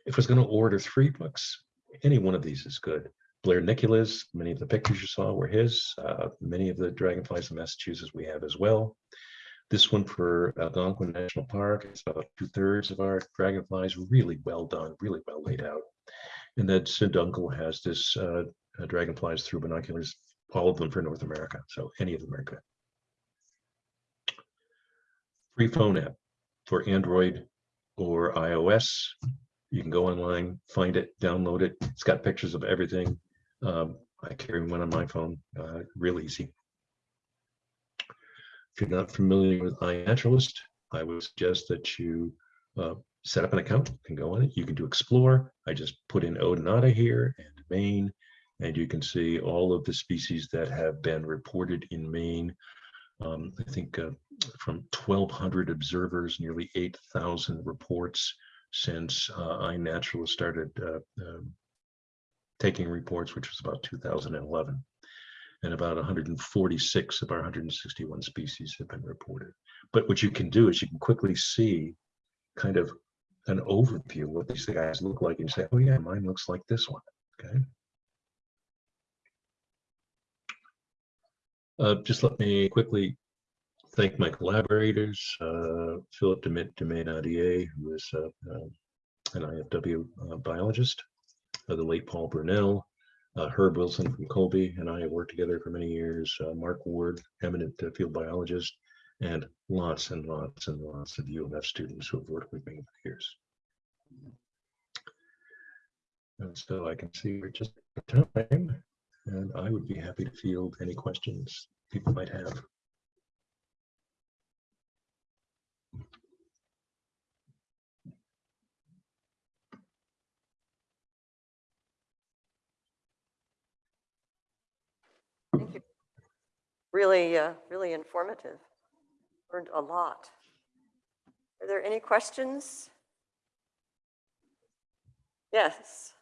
If I was going to order three books, any one of these is good. Blair Nikula, many of the pictures you saw were his. Uh, many of the dragonflies in Massachusetts we have as well. This one for Algonquin National Park, it's about two thirds of our dragonflies, really well done, really well laid out. And then Sid has this uh, uh, dragonflies through binoculars, all of them for North America. So any of them are good. Free phone app for Android or iOS. You can go online, find it, download it. It's got pictures of everything. Um, I carry one on my phone, uh, real easy. If you're not familiar with iNaturalist, I would suggest that you uh, set up an account, and go on it. You can do explore. I just put in Odonata here and Maine, and you can see all of the species that have been reported in Maine. Um, I think uh, from 1,200 observers, nearly 8,000 reports since uh, iNaturalist started uh, um, taking reports, which was about 2011. And about 146 of our 161 species have been reported. But what you can do is you can quickly see kind of an overview of what these guys look like and say, oh yeah, mine looks like this one, okay? Uh, just let me quickly thank my collaborators, uh, Philip Demet who is uh, uh, an IFW uh, biologist, uh, the late Paul Brunelle, uh, Herb Wilson from Colby, and I have worked together for many years, Mark Ward, eminent field biologist, and lots and lots and lots of U of F students who have worked with me for years. And so I can see we're just time, and I would be happy to field any questions people might have. Really, uh, really informative. Learned a lot. Are there any questions? Yes.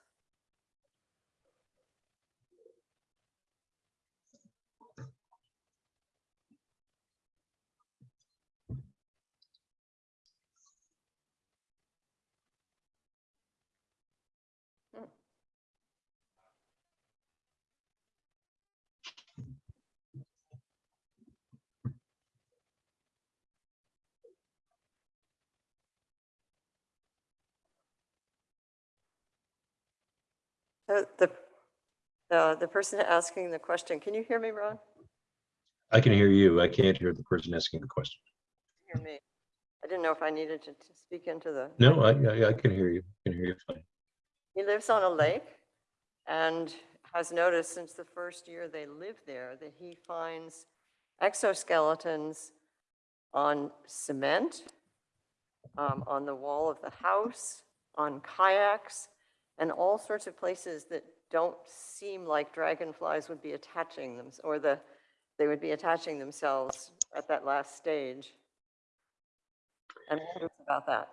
So the, the, the person asking the question, can you hear me, Ron? I can hear you. I can't hear the person asking the question. Hear me? I didn't know if I needed to, to speak into the. No, I, I, I can hear you. I can hear you fine. He lives on a lake and has noticed since the first year they lived there that he finds exoskeletons on cement, um, on the wall of the house, on kayaks, and all sorts of places that don't seem like dragonflies would be attaching them, or the, they would be attaching themselves at that last stage. And about that.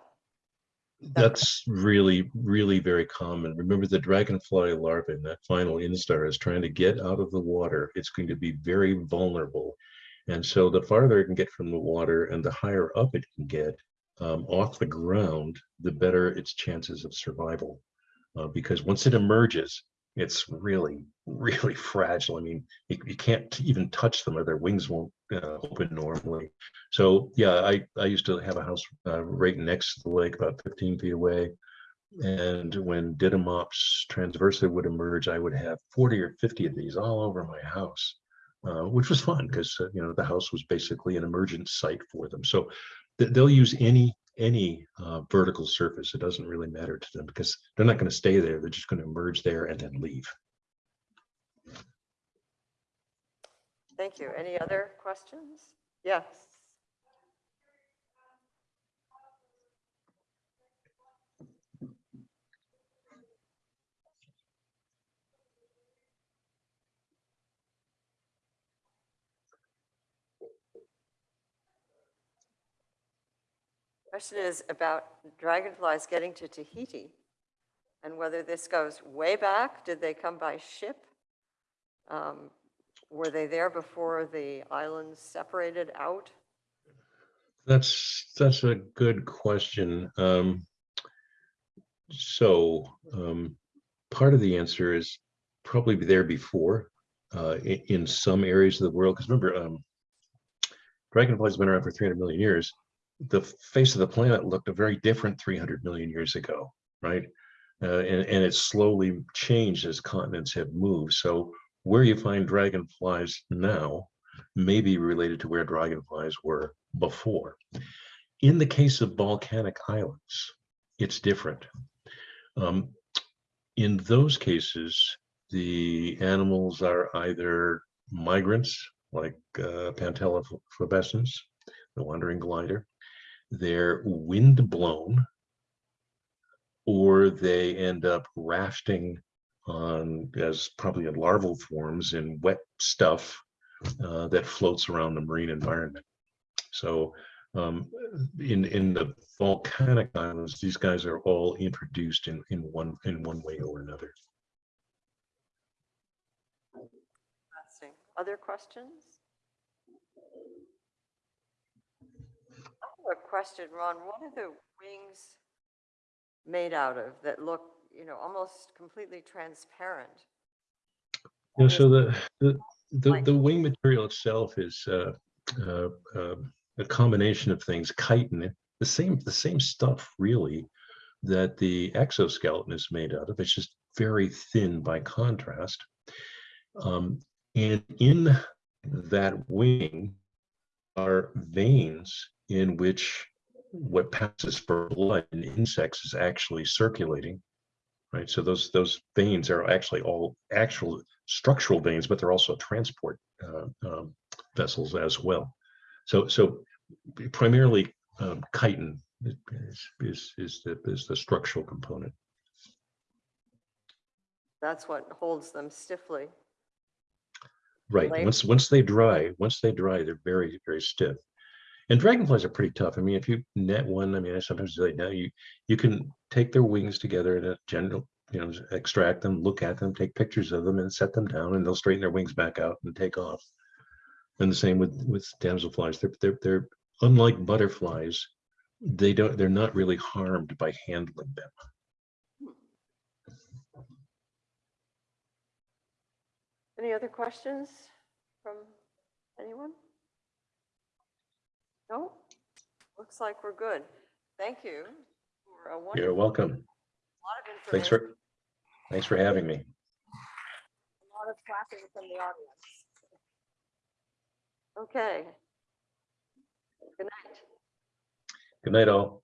That's really, really very common. Remember the dragonfly larva in that final instar is trying to get out of the water. It's going to be very vulnerable. And so the farther it can get from the water and the higher up it can get um, off the ground, the better its chances of survival uh, because once it emerges, it's really, really fragile. I mean, you, you can't even touch them or their wings won't uh, open normally. So yeah, I, I used to have a house uh, right next to the lake, about 15 feet away. And when Didymops transversa would emerge, I would have 40 or 50 of these all over my house, uh, which was fun because, uh, you know, the house was basically an emergent site for them. So th they'll use any any uh, vertical surface. It doesn't really matter to them because they're not going to stay there. They're just going to emerge there and then leave. Thank you. Any other questions? Yes. Question is about dragonflies getting to Tahiti and whether this goes way back. Did they come by ship? Um, were they there before the islands separated out? That's that's a good question. Um, so um, part of the answer is probably there before uh, in, in, some areas of the world. Because remember, um, dragonflies have been around for 300 million years the face of the planet looked a very different 300 million years ago, right? Uh, and, and it's slowly changed as continents have moved. So where you find dragonflies now may be related to where dragonflies were before. In the case of volcanic islands, it's different. Um, in those cases, the animals are either migrants, like uh, flavescens, the wandering glider, they're wind blown or they end up rafting on as probably in larval forms in wet stuff uh, that floats around the marine environment. So um, in in the volcanic islands, these guys are all introduced in in one in one way or another. Other questions? A question, Ron. What are the wings made out of that look, you know, almost completely transparent? Yeah, so the the the, the wing material itself is uh, uh, uh, a combination of things. Chitin, the same the same stuff really that the exoskeleton is made out of. It's just very thin by contrast. Um, and in that wing are veins in which what passes for blood in insects is actually circulating. Right. So those those veins are actually all actual structural veins, but they're also transport uh, um, vessels as well. So, so primarily um, chitin is, is, is, the, is the structural component. That's what holds them stiffly. Right. Once once they dry, once they dry, they're very very stiff. And dragonflies are pretty tough. I mean, if you net one, I mean, I sometimes say now you you can take their wings together in a general, you know, extract them, look at them, take pictures of them, and set them down, and they'll straighten their wings back out and take off. And the same with with damselflies. They're they're they're unlike butterflies. They don't. They're not really harmed by handling them. Any other questions from anyone? No? Looks like we're good. Thank you. You're welcome. lot of Thanks for thanks for having me. a lot of clapping from the audience. Okay. Good night. Good night, all.